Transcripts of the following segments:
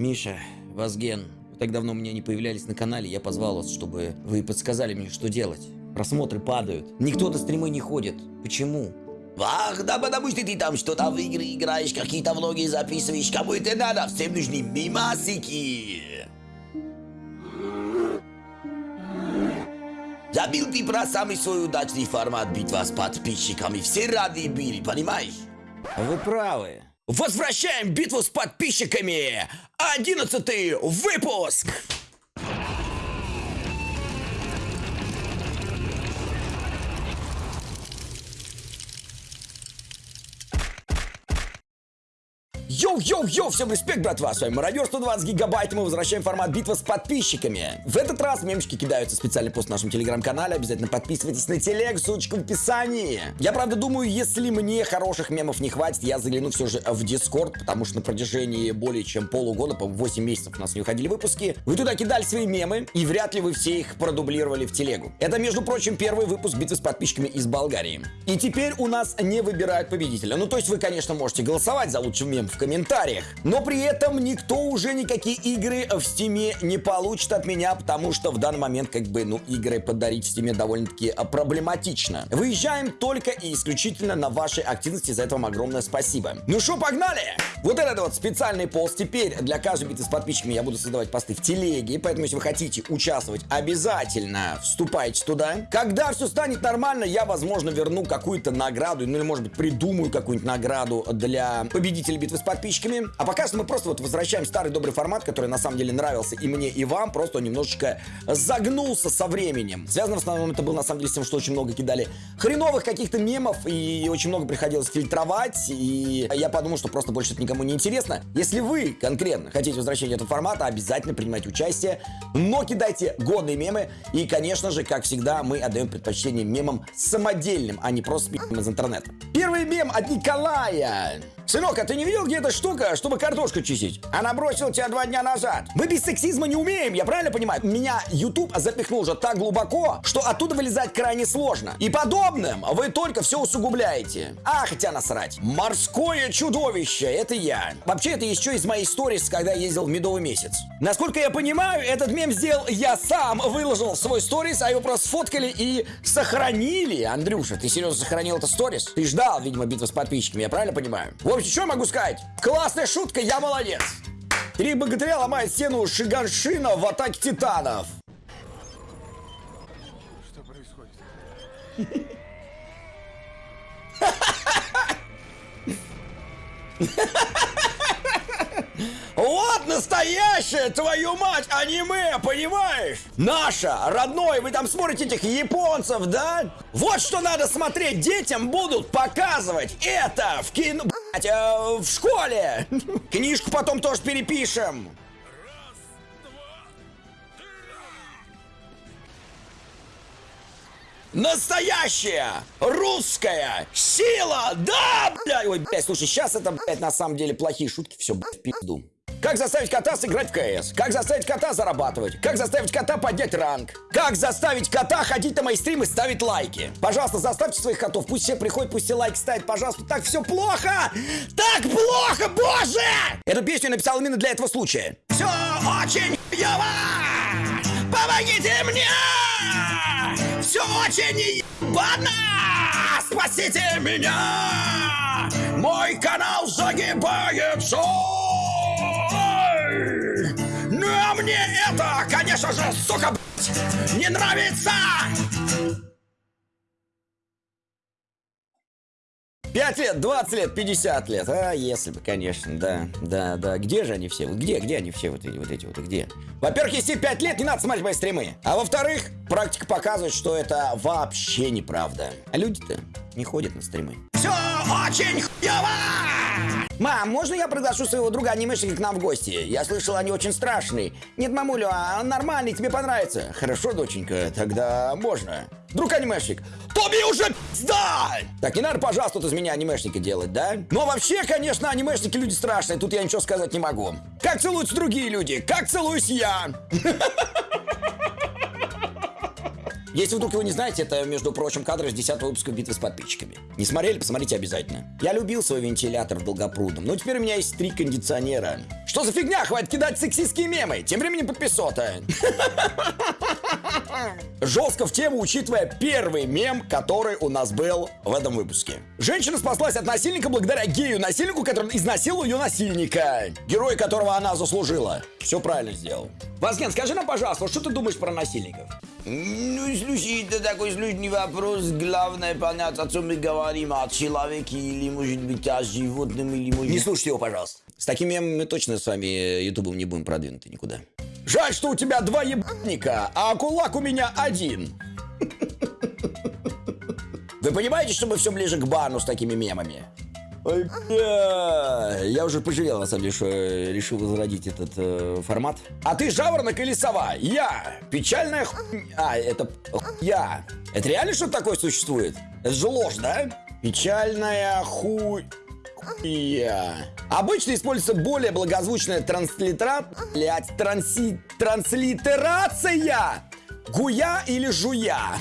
Миша, Вазген, вы так давно у меня не появлялись на канале, я позвал вас, чтобы вы подсказали мне, что делать. Просмотры падают. Никто до стримы не ходит. Почему? Ах, да потому что ты там что-то в игры играешь, какие-то влоги записываешь, кому это надо, всем нужны мимасики. Забил ты про самый свой удачный формат битва с подписчиками, все рады были, понимаешь? Вы правы. Возвращаем битву с подписчиками! Одиннадцатый выпуск! Йоу-йоу-йоу, всем респект, братва, с вами Мародер 120 гигабайт, и мы возвращаем формат битва с подписчиками. В этот раз мемчики кидаются специальный пост в нашем телеграм-канале, обязательно подписывайтесь на телег, ссылочка в описании. Я правда думаю, если мне хороших мемов не хватит, я загляну все же в Дискорд, потому что на протяжении более чем полугода, по 8 месяцев у нас не уходили выпуски, вы туда кидали свои мемы, и вряд ли вы все их продублировали в телегу. Это, между прочим, первый выпуск битвы с подписчиками из Болгарии. И теперь у нас не выбирают победителя. Ну, то есть вы, конечно, можете голосовать за лучший мем в комментариях. Но при этом никто уже никакие игры в стиме не получит от меня, потому что в данный момент, как бы, ну, игры подарить в стиме довольно-таки а, проблематично. Выезжаем только и исключительно на вашей активности, за это вам огромное спасибо. Ну что, погнали! Вот этот вот специальный пост. Теперь для каждой битвы с подписчиками я буду создавать посты в телеге, поэтому если вы хотите участвовать, обязательно вступайте туда. Когда все станет нормально, я, возможно, верну какую-то награду, ну или, может быть, придумаю какую-нибудь награду для победителей битвы с подписчиками. А пока что мы просто вот возвращаем старый добрый формат, который на самом деле нравился и мне, и вам, просто он немножечко загнулся со временем. Связано в основном это было на самом деле с тем, что очень много кидали хреновых каких-то мемов, и очень много приходилось фильтровать, и я подумал, что просто больше это никому не интересно. Если вы конкретно хотите возвращения этого формата, обязательно принимайте участие, но кидайте годные мемы, и, конечно же, как всегда, мы отдаем предпочтение мемам самодельным, а не просто спи***м из интернета. Первый мем от Николая. Сынок, а ты не видел, где эта штука, чтобы картошку чистить? Она бросила тебя два дня назад. Мы без сексизма не умеем, я правильно понимаю? Меня YouTube запихнул уже так глубоко, что оттуда вылезать крайне сложно. И подобным вы только все усугубляете. А, хотя насрать. Морское чудовище, это я. Вообще, это еще из моей сторис, когда я ездил в медовый месяц. Насколько я понимаю, этот мем сделал я сам, выложил свой сторис, а его просто сфоткали и сохранили. Андрюша, ты серьезно сохранил это сторис? Ты ждал, видимо, битвы с подписчиками, я правильно понимаю? В общем, что я могу сказать? Классная шутка, я молодец. Три богатыря ломают стену Шиганшина в атаке титанов. Что происходит? Вот настоящее, твою мать, аниме, понимаешь? Наше, родное, вы там смотрите этих японцев, да? Вот что надо смотреть, детям будут показывать это в кино, блядь, э, в школе. Книжку потом тоже перепишем. Настоящая русская сила, да, блядь. Ой, блядь, слушай, сейчас это, блядь, на самом деле плохие шутки, все, блядь, в пизду. Как заставить кота сыграть в КС? Как заставить кота зарабатывать? Как заставить кота поднять ранг? Как заставить кота ходить на мои стримы и ставить лайки? Пожалуйста, заставьте своих котов, пусть все приходят, пусть все лайки ставят, пожалуйста. Так все плохо! Так плохо, боже! Эту песню написал именно для этого случая. Все очень ёво! Помогите мне! Все очень ебано! Спасите меня! Мой канал загибается! Мне это, конечно же, сука, блядь, не нравится! Пять лет, 20 лет, 50 лет. А, если бы, конечно, да, да, да. Где же они все? Вот Где, где они все вот эти вот, эти вот где? Во-первых, если 5 лет, не надо смотреть мои стримы. А во-вторых, практика показывает, что это вообще неправда. А люди-то не ходят на стримы. Все очень хуево! Мам, можно я приглашу своего друга анимешника к нам в гости? Я слышал, они очень страшные. Нет, мамулю, а нормальный, тебе понравится. Хорошо, доченька, тогда можно. Друг анимешник, Тоби уже пизда! Так не надо, пожалуйста, тут из меня анимешника делать, да? Но вообще, конечно, анимешники люди страшные, тут я ничего сказать не могу. Как целуются другие люди? Как целуюсь я? Если вдруг его не знаете, это, между прочим, кадры с 10 выпуска битвы с подписчиками. Не смотрели, посмотрите обязательно. Я любил свой вентилятор в Долгопрудном, но теперь у меня есть три кондиционера. Что за фигня? Хватит кидать сексистские мемы. Тем временем подписота. Жестко в тему, учитывая первый мем, который у нас был в этом выпуске. Женщина спаслась от насильника благодаря гею-насильнику, который изнасиловал ее насильника. Герой, которого она заслужила. Все правильно сделал. Вазген, скажи нам, пожалуйста, что ты думаешь про насильников? Ну, слушай, это такой сложный вопрос. Главное понять, о чем мы говорим, о человеке или, может быть, о животном, или, может... Не слушайте его, пожалуйста. С таким мемом мы точно с вами э, ютубом не будем продвинуты никуда. Жаль, что у тебя два ебаника, а кулак у меня один. Вы понимаете, что мы все ближе к бану с такими мемами? Я уже пожалел, на самом деле, что э, решил возродить этот э, формат. А ты жаворонок или сова? Я. Печальная ху... А, это я. Это реально что-то такое существует? Это же ложь, да? Печальная хуй... Я. Обычно используется более благозвучная транслитера... Блять, транси... транслитерация! Гуя или жуя?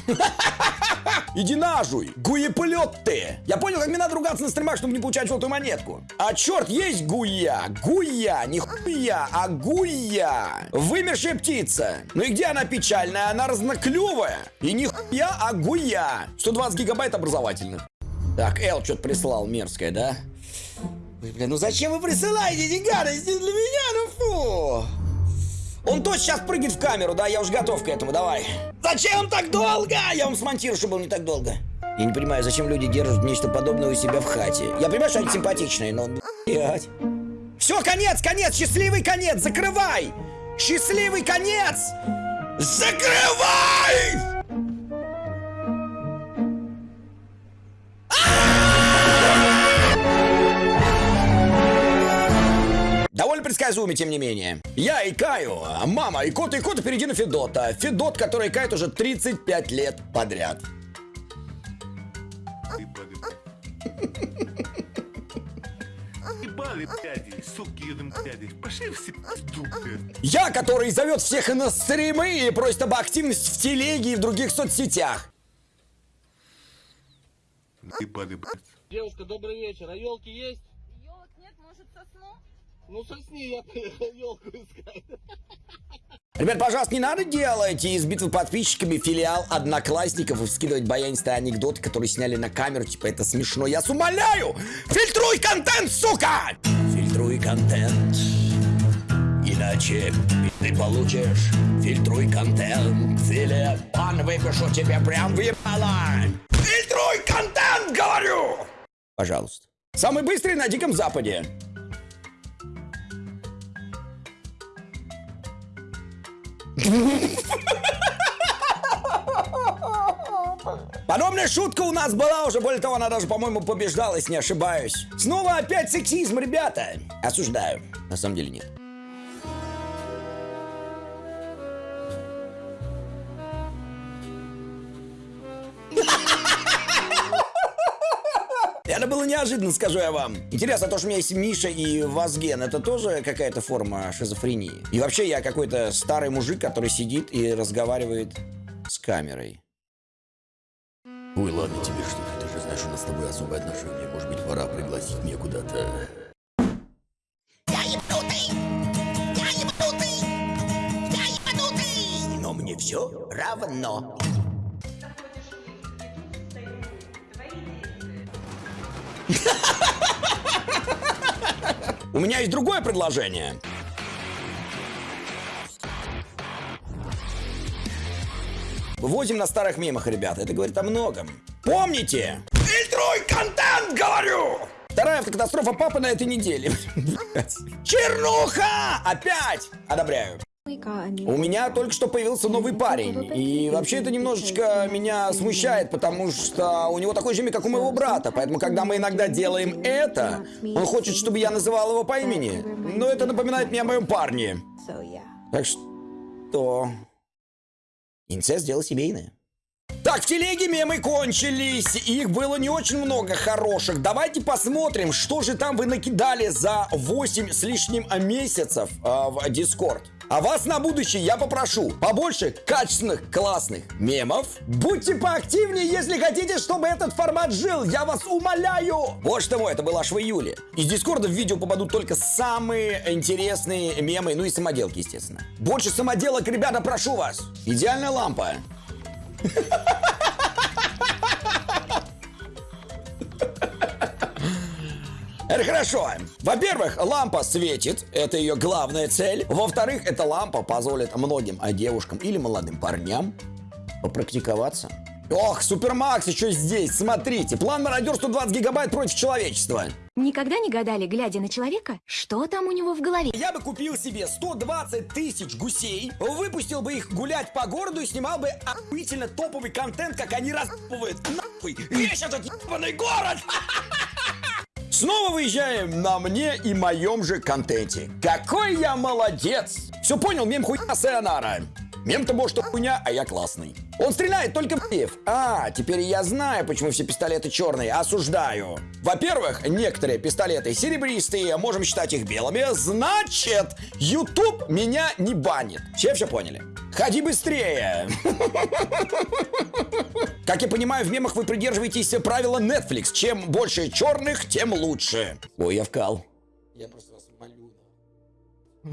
Иди нажуй! Гуеплет ты! Я понял, как мне надо ругаться на стримах, чтобы не получать желтую монетку. А черт, есть гуя! Гуя! Не хуя, а гуя! Вымершая птица! Ну и где она печальная? Она разноклювая! И не хуя, а гуя! 120 гигабайт образовательных. Так, Эл что-то прислал мерзкое, да? Бля, ну зачем вы присылаете эти гадости для меня? Ну фу! Он точно сейчас прыгнет в камеру, да? Я уже готов к этому, давай. Зачем так долго? Я вам смонтирую, чтобы было не так долго. Я не понимаю, зачем люди держат нечто подобное у себя в хате. Я понимаю, что они симпатичные, но... Блядь. Все, конец, конец, счастливый конец, закрывай! Счастливый конец! Закрывай! Довольно предсказуемо, тем не менее. Я и Каю, мама и кот, и кот впереди на Федота. Федот, который кает уже 35 лет подряд. Я, который зовет всех на стримы и просит об активности в телеге и в других соцсетях. Девушка, добрый вечер. А елки есть? Елок нет, может сосну? Ну сосни, я елку искать. Ребят, пожалуйста, не надо делать из битвы подписчиками филиал одноклассников и скидывать баянистые анекдоты, которые сняли на камеру, типа это смешно. Я с умоляю! Фильтруй контент, сука! Фильтруй контент, иначе ты получишь. Фильтруй контент, или пан выпишу тебе прям в ебало. Фильтруй контент, говорю! Пожалуйста. Самый быстрый на Диком Западе. Подобная шутка у нас была уже, более того, она даже, по-моему, побеждала, если не ошибаюсь. Снова опять сексизм, ребята. Осуждаю. На самом деле нет. Это было неожиданно, скажу я вам. Интересно, то, что у меня есть Миша и Вазген, это тоже какая-то форма шизофрении? И вообще я какой-то старый мужик, который сидит и разговаривает с камерой. Ой, ладно тебе что ты же знаешь, у нас с тобой особые отношения. Может быть, пора пригласить меня куда-то. Но мне все равно. У меня есть другое предложение. Вывозим на старых мемах, ребята. Это говорит о многом. Помните? Фильтруй контент, говорю! Вторая автокатастрофа папы на этой неделе. Чернуха! Опять! Одобряю. У меня только что появился новый парень. И вообще это немножечко меня смущает, потому что у него такой же имя, как у моего брата. Поэтому, когда мы иногда делаем это, он хочет, чтобы я называл его по имени. Но это напоминает мне о моем парне. Так что... Инцест дело семейное. Так, в телеге мемы кончились. Их было не очень много хороших. Давайте посмотрим, что же там вы накидали за 8 с лишним месяцев э, в Дискорд. А вас на будущее я попрошу побольше качественных, классных мемов. Будьте поактивнее, если хотите, чтобы этот формат жил. Я вас умоляю. Вот что мой, это было аж в июле. Из Дискорда в видео попадут только самые интересные мемы, ну и самоделки, естественно. Больше самоделок, ребята, прошу вас. Идеальная лампа. Это хорошо. Во-первых, лампа светит, это ее главная цель. Во-вторых, эта лампа позволит многим а, девушкам или молодым парням попрактиковаться. Ох, Супермакс еще здесь, смотрите. План мародер 120 гигабайт против человечества. Никогда не гадали, глядя на человека, что там у него в голове? Я бы купил себе 120 тысяч гусей, выпустил бы их гулять по городу и снимал бы охуительно топовый контент, как они распывают нахуй весь этот ебаный город. Снова выезжаем на мне и моем же контенте. Какой я молодец! Все понял, мем хуйня Сайонара. Мем-то может что хуйня, а я классный. Он стреляет только в пив. А, теперь я знаю, почему все пистолеты черные. Осуждаю. Во-первых, некоторые пистолеты серебристые, можем считать их белыми. Значит, YouTube меня не банит. Все все поняли? Ходи быстрее. Как я понимаю, в мемах вы придерживаетесь правила Netflix. Чем больше черных, тем лучше. Ой, я вкал. Я просто вас молю.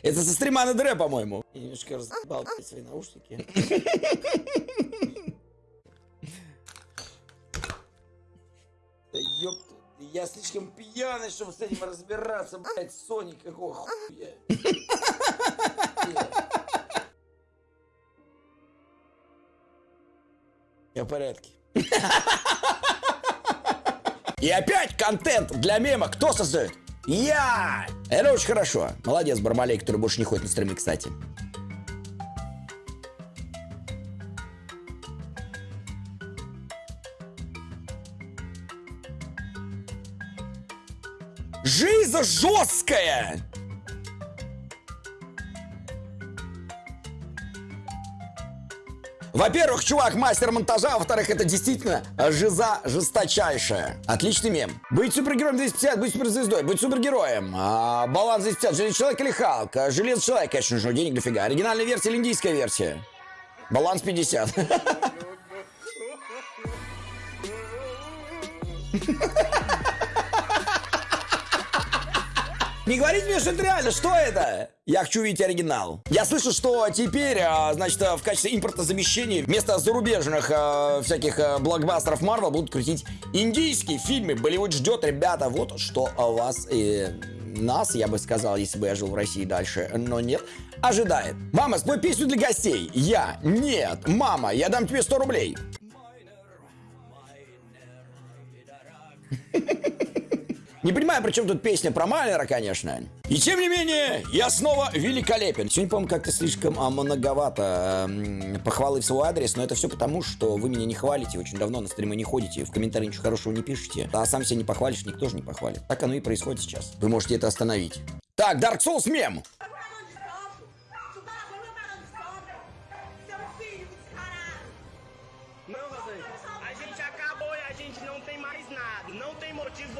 Это со стрима на дре, по-моему. Я немножко разъебал свои наушники. Да ёпта, я слишком пьяный, чтобы с этим разбираться, блядь, Сони, какого хуя. Я в порядке. И опять контент для мема. Кто создает? Я! Это очень хорошо. Молодец, Бармалей, который больше не ходит на стримы, кстати. Жиза жесткая! Во-первых, чувак мастер монтажа, а во-вторых, это действительно жиза жесточайшая. Отличный мем. Быть супергероем 250, быть суперзвездой, быть супергероем. А, баланс 250, Железный человек или Халк? А, Железный человек, конечно же, денег дофига. Оригинальная версия или индийская версия? Баланс 50. Не говорите мне, что это реально, что это? Я хочу видеть оригинал. Я слышу, что теперь, а, значит, в качестве импортозамещения вместо зарубежных а, всяких а, блокбастеров Марвел будут крутить индийские фильмы. Болливуд ждет, ребята, вот что о вас и нас, я бы сказал, если бы я жил в России дальше, но нет, ожидает. Мама, спой песню для гостей. Я. Нет. Мама, я дам тебе 100 рублей. Не понимаю, при чем тут песня про Майнера, конечно. И тем не менее, я снова великолепен. Сегодня, по-моему, как-то слишком а, многовато м, похвалы в свой адрес, но это все потому, что вы меня не хвалите, очень давно на стримы не ходите, в комментарии ничего хорошего не пишете, а сам себя не похвалишь, никто же не похвалит. Так оно и происходит сейчас. Вы можете это остановить. Так, Dark Souls мем.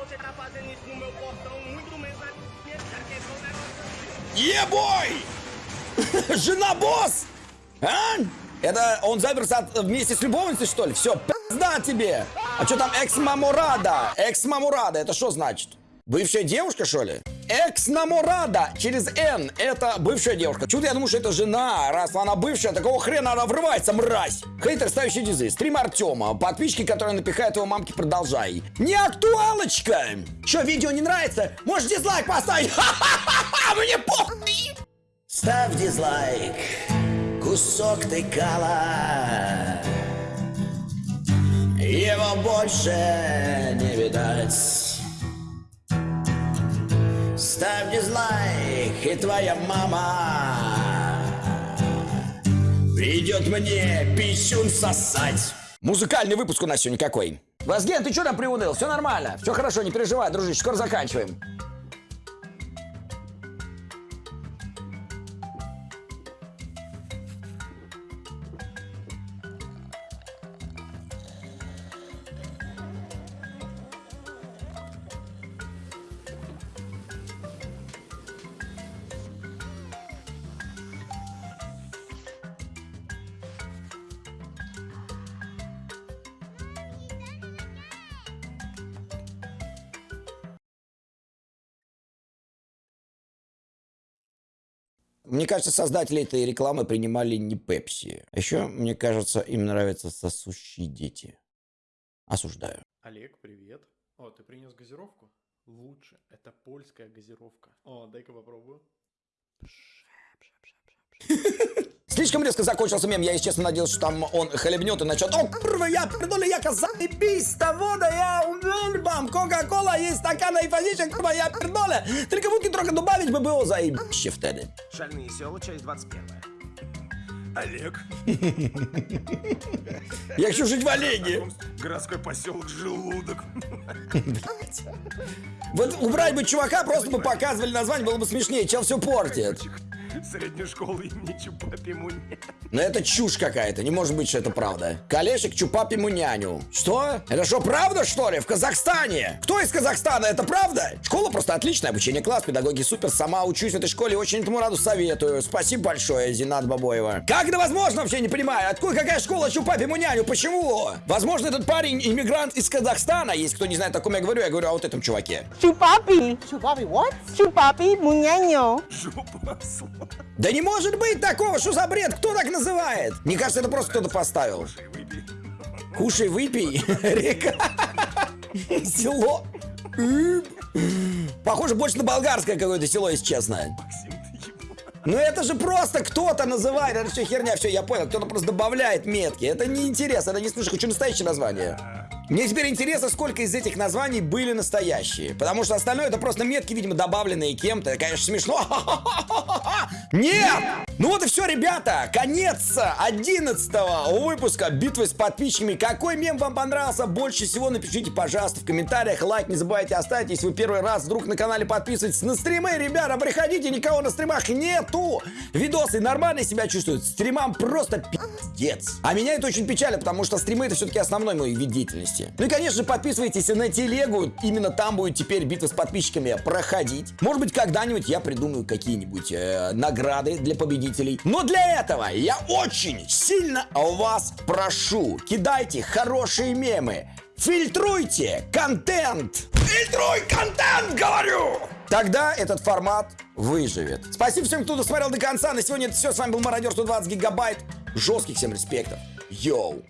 Você tá fazendo isso no meu portão, muito menos na minha cara, que esse negócio Ебой! assim. Жена босс! А? Это он заперся вместе с любовницей, что ли? Все, пизда тебе! А что там экс-мамурада? Экс-мамурада, это что значит? Бывшая девушка, что ли? Экс-намурада через Н. Это бывшая девушка. Чудо я думаю, что это жена. Раз она бывшая, такого хрена она врывается, мразь. Хейтер, ставящий дизы. Стрим Артема. Подписчики, которые напихают его мамке, продолжай. Не актуалочка! Что, видео не нравится? Можешь дизлайк поставить. Ха-ха-ха! Мне похуй! Ставь дизлайк, кусок ты кала. Его больше не видать. Ставь дизлайк, и твоя мама придет мне писюн сосать. Музыкальный выпуск у нас сегодня какой? Вазген, ты что там приуныл? Все нормально. Все хорошо, не переживай, дружище, скоро заканчиваем. Мне кажется, создатели этой рекламы принимали не Пепси. А еще, мне кажется, им нравятся сосущие дети. Осуждаю. Олег, привет. О, ты принес газировку? Лучше. Это польская газировка. О, дай-ка попробую. Слишком резко закончился мем. Я, если честно, надеялся, что там он хлебнет и начнет. О, курва, я пердоли, яка заебись, того да я умельбам. Кока-кола есть стакана и фазичек, курва, я пердоля. Только водки трохи добавить бы было заебище в теле. Шальные села, часть 21. Олег. Я хочу жить в Олеге. Городской поселок Желудок. Вот убрать бы чувака, просто бы показывали название, было бы смешнее. Чел все портит. Средней школы имени Чупапи Муни. Но это чушь какая-то, не может быть, что это правда. Колешек Чупапи Муняню. Что? Это что, правда, что ли? В Казахстане? Кто из Казахстана? Это правда? Школа просто отличная, обучение класс, педагоги супер. Сама учусь в этой школе, очень этому раду советую. Спасибо большое, Зинат Бабоева. Как это возможно, вообще не понимаю. Откуда какая школа Чупапи Муняню? Почему? Возможно, этот парень иммигрант из Казахстана. Если кто не знает, о ком я говорю, я говорю о вот этом чуваке. Chupapi. Chupapi what? Chupapi muñeño. Жопа. Да не может быть такого, что за бред? Кто так называет? Мне кажется, это просто кто-то поставил. Кушай, выпей. Река. Село. Похоже больше на болгарское какое-то село, если честно. Ну это же просто кто-то называет. Это все херня, все, я понял. Кто-то просто добавляет метки. Это не интересно, это не слушай, хочу настоящее название. Мне теперь интересно, сколько из этих названий были настоящие. Потому что остальное это просто метки, видимо, добавленные кем-то. Конечно, смешно. Нет! Ну вот и все, ребята. Конец 11 выпуска битвы с подписчиками. Какой мем вам понравился больше всего? Напишите, пожалуйста, в комментариях. Лайк не забывайте оставить, если вы первый раз вдруг на канале подписываетесь на стримы. Ребята, приходите, никого на стримах нету. Видосы нормально себя чувствуют. Стримам просто пиздец. А меня это очень печалит, потому что стримы это все-таки основной мой вид деятельности. Ну и, конечно, подписывайтесь на телегу. Именно там будет теперь битва с подписчиками проходить. Может быть, когда-нибудь я придумаю какие-нибудь э, награды для победителей. Но для этого я очень сильно вас прошу. Кидайте хорошие мемы. Фильтруйте контент. Фильтруй контент, говорю! Тогда этот формат выживет. Спасибо всем, кто досмотрел до конца. На сегодня это все. С вами был Мародер 120 гигабайт. Жестких всем респектов. Йоу.